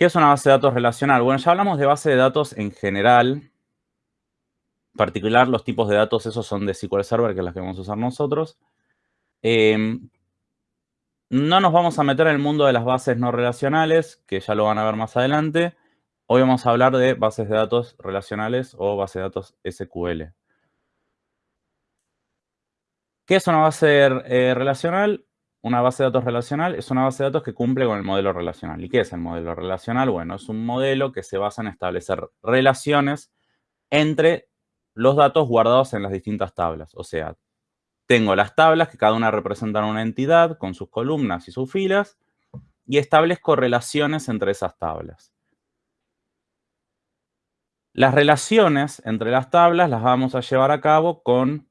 ¿Qué es una base de datos relacional? Bueno, ya hablamos de base de datos en general. En particular, los tipos de datos, esos son de SQL Server, que es las que vamos a usar nosotros. Em, no nos vamos a meter en el mundo de las bases no relacionales, que ya lo van a ver más adelante. Hoy vamos a hablar de bases de datos relacionales o bases de datos SQL. ¿Qué es una base eh, relacional? Una base de datos relacional es una base de datos que cumple con el modelo relacional. ¿Y qué es el modelo relacional? Bueno, es un modelo que se basa en establecer relaciones entre los datos guardados en las distintas tablas. O sea, tengo las tablas que cada una representan una entidad con sus columnas y sus filas y establezco relaciones entre esas tablas. Las relaciones entre las tablas las vamos a llevar a cabo con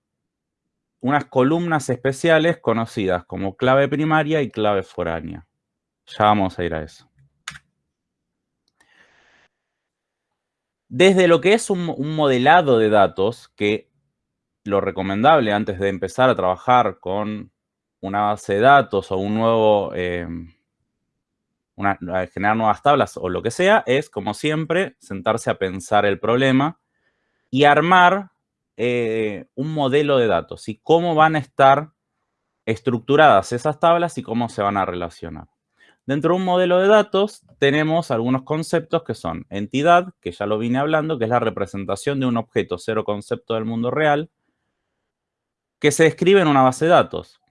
unas columnas especiales conocidas como clave primaria y clave foránea. Ya vamos a ir a eso. Desde lo que es un, modelado de datos, que lo recomendable antes de empezar a trabajar con una base de datos o un nuevo, em, generar nuevas tablas o lo que sea, es, como siempre, sentarse a pensar el problema y armar eh, un modelo de datos y cómo van a estar estructuradas esas tablas y cómo se van a relacionar. Dentro de un modelo de datos tenemos algunos conceptos que son entidad, que ya lo vine hablando, que es la representación de un objeto cero concepto del mundo real, que se describe en una base de datos.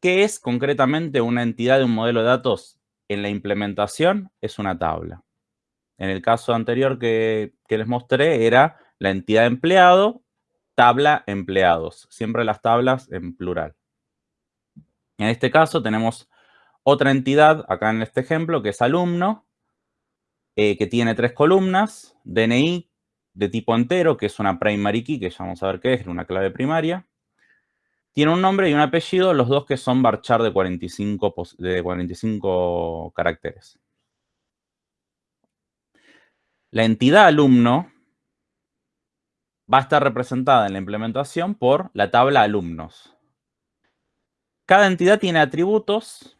¿Qué es concretamente una entidad de un modelo de datos? En la implementación es una tabla. En el caso anterior que, que les mostré era la entidad empleado tabla empleados, siempre las tablas en plural. En este caso tenemos otra entidad, acá en este ejemplo, que es alumno, eh, que tiene tres columnas, DNI de tipo entero, que es una primary key, que ya vamos a ver qué es, una clave primaria. Tiene un nombre y un apellido, los dos que son varchar de 45, de 45 caracteres. La entidad alumno va a estar representada en la implementación por la tabla alumnos. Cada entidad tiene atributos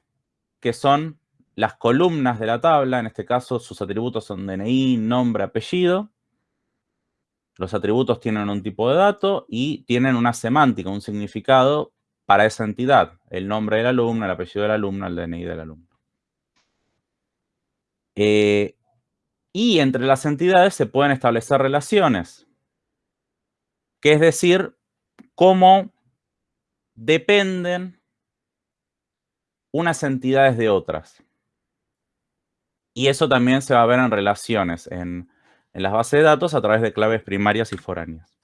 que son las columnas de la tabla. En este caso, sus atributos son DNI, nombre, apellido. Los atributos tienen un tipo de dato y tienen una semántica, un significado para esa entidad. El nombre del alumno, el apellido del alumno, el DNI del alumno. Eh, y entre las entidades se pueden establecer relaciones que es decir, cómo dependen unas entidades de otras. Y eso también se va a ver en relaciones, en, en las bases de datos a través de claves primarias y foráneas.